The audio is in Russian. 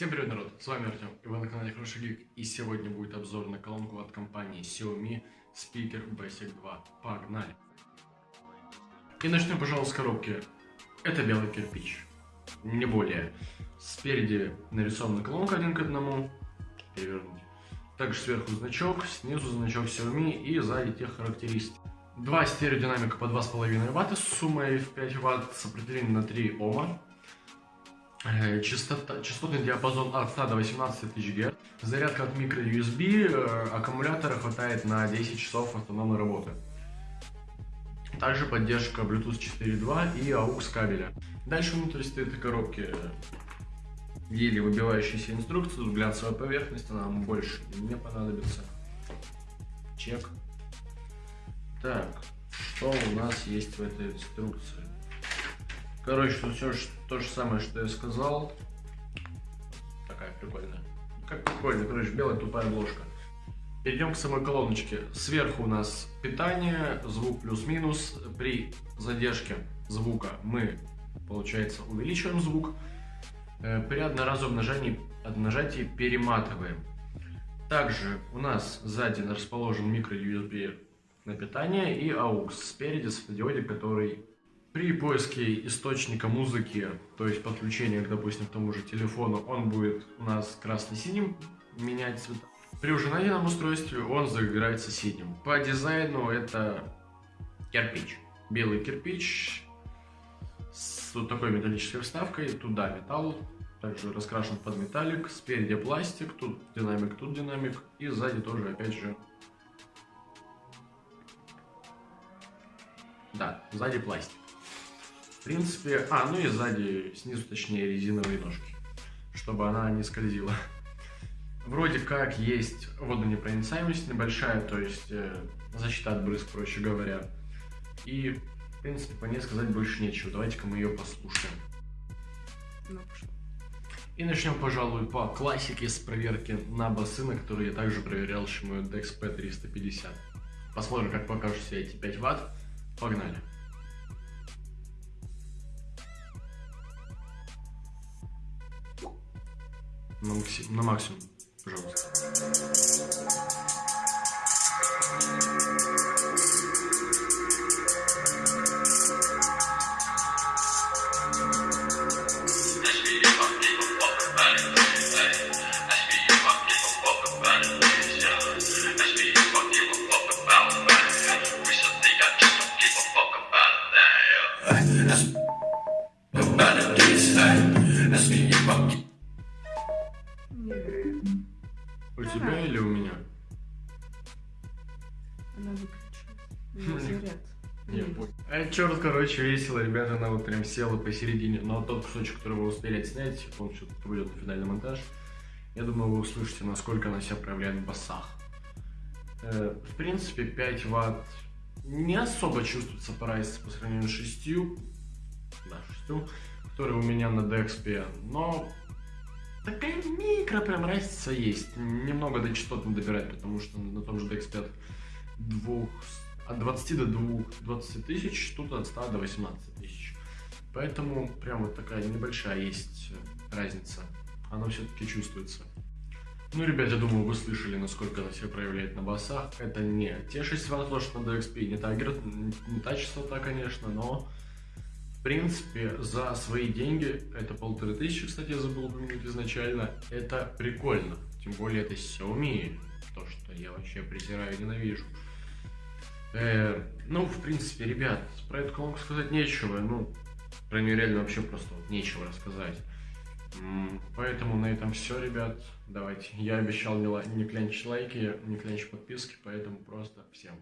Всем привет, народ! С вами Артем, и вы на канале Хороший Гик, и сегодня будет обзор на колонку от компании Xiaomi Speaker Basic 2. Погнали! И начнем, пожалуйста, с коробки. Это белый кирпич, не более. Спереди нарисована колонка один к одному, перевернуть. Также сверху значок, снизу значок Xiaomi и сзади тех характеристик. Два стереодинамика по 2,5 Вт с суммой в 5 Вт, сопротивление на 3 Ома. Э, частота, частотный диапазон от 100 до 18 тысяч Гц. Зарядка от microUSB, э, аккумулятора хватает на 10 часов автономной работы. Также поддержка Bluetooth 4.2 и AUX кабеля. Дальше внутри этой коробки э, еле выбивающаяся инструкция, глянцевая поверхность, она нам больше не понадобится. Чек. Так, что у нас есть в этой инструкции? Короче, тут все то же самое, что я сказал. Такая прикольная. Как прикольно, короче, белая тупая ложка. Перейдем к самой колоночке. Сверху у нас питание, звук плюс-минус. При задержке звука мы, получается, увеличиваем звук. Э, при одноразовом нажатии, нажатии перематываем. Также у нас сзади расположен микро-USB на питание и AUX спереди светодиоде, который при поиске источника музыки, то есть подключения, допустим, к тому же телефону, он будет у нас красно-синим менять цвета. При уже найденном устройстве он загорается синим. По дизайну это кирпич. Белый кирпич с вот такой металлической вставкой. Туда металл, также раскрашен под металлик. Спереди пластик, тут динамик, тут динамик. И сзади тоже, опять же, да, сзади пластик. В принципе, а, ну и сзади, снизу точнее, резиновые ножки, чтобы она не скользила. Вроде как есть водонепроницаемость небольшая, то есть э, защита от брызг, проще говоря. И, в принципе, по ней сказать больше нечего. Давайте-ка мы ее послушаем. Ну, и начнем, пожалуй, по классике с проверки на басы, на которые я также проверял Shimano Dex P350. Посмотрим, как покажут все эти 5 ватт. Погнали. На, макси... на максимум, пожалуйста. У тебя или у меня? Она выключилась. Заряд. Не, понял. А черт, короче, весело, ребята, она вот прям села посередине. Но тот кусочек, который вы успели снять, он все-таки пойдет на финальный монтаж. Я думаю, вы услышите, насколько она себя проявляет в басах. Э, в принципе, 5 ватт не особо чувствуется по разнице по сравнению с 6, да, 6, которые у меня на DXP, но такая микро прям разница есть. Немного до частот не добирать, потому что на том же DX5 двух, от 20 до 2, 20 тысяч, тут от 100 до 18 тысяч. Поэтому прям вот такая небольшая есть разница. Она все-таки чувствуется. Ну, ребят, я думаю, вы слышали, насколько она себя проявляет на басах. Это не те 6 ватт лошадь на DXP, не та, не та частота, конечно, но в принципе, за свои деньги, это полторы тысячи, кстати, я забыл упомянуть изначально, это прикольно. Тем более это Xiaomi, то, что я вообще презираю и ненавижу. Э, ну, в принципе, ребят, про эту колонку сказать нечего, ну, про нее реально вообще просто вот нечего рассказать. Поэтому на этом все, ребят. Давайте. Я обещал не, не клянчить лайки, не клянчить подписки, поэтому просто всем